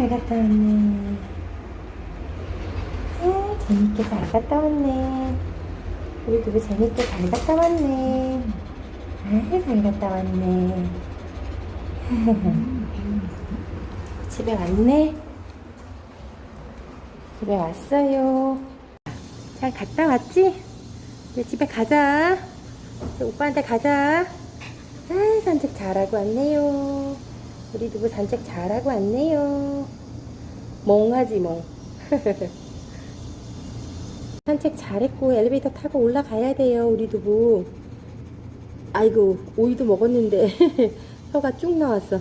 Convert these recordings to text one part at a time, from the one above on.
잘 갔다 왔네. 아, 재밌게 잘 갔다 왔네. 우리 두부 재밌게 잘 갔다 왔네. 아, 잘 갔다 왔네. 집에 왔네. 집에 왔어요. 잘 갔다 왔지? 이제 집에 가자. 오빠한테 가자. 아, 산책 잘하고 왔네요. 우리 두부 산책 잘하고 왔네요. 멍하지 멍. 산책 잘했고 엘리베이터 타고 올라가야 돼요 우리 두부. 아이고 오이도 먹었는데 혀가 쭉 나왔어.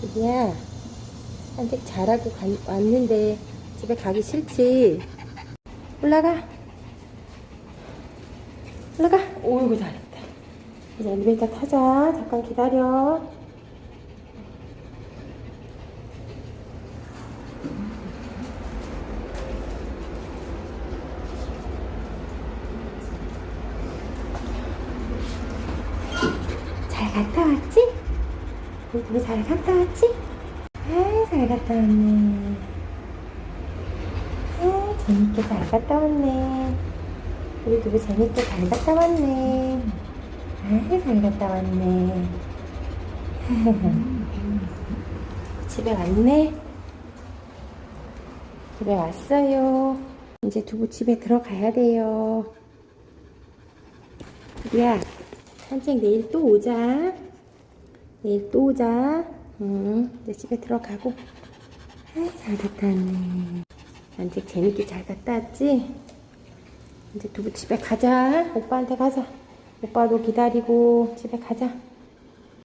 두부야 산책 잘하고 간- 왔는데 집에 가기 싫지? 올라가. 올라가. 오이고 잘했다. 이제 엘리베이터 타자. 잠깐 기다려. 잘 갔다 왔지? 우리 둘이 잘 갔다 왔지? 아, 잘 갔다 왔네. 아, 재밌게 잘 갔다 왔네. 우리 두부 재밌게 잘 갔다 왔네. 아, 잘 갔다 왔네. 집에 왔네. 집에 왔어요. 이제 두부 집에 들어가야 돼요. 두부야, 산책 내일 또 오자. 내일 또 오자. 응, 이제 집에 들어가고. 아, 잘 갔다 왔네. 산책 재밌게 잘 갔다 왔지? 이제 두부 집에 가자. 오빠한테 가자. 오빠도 기다리고 집에 가자.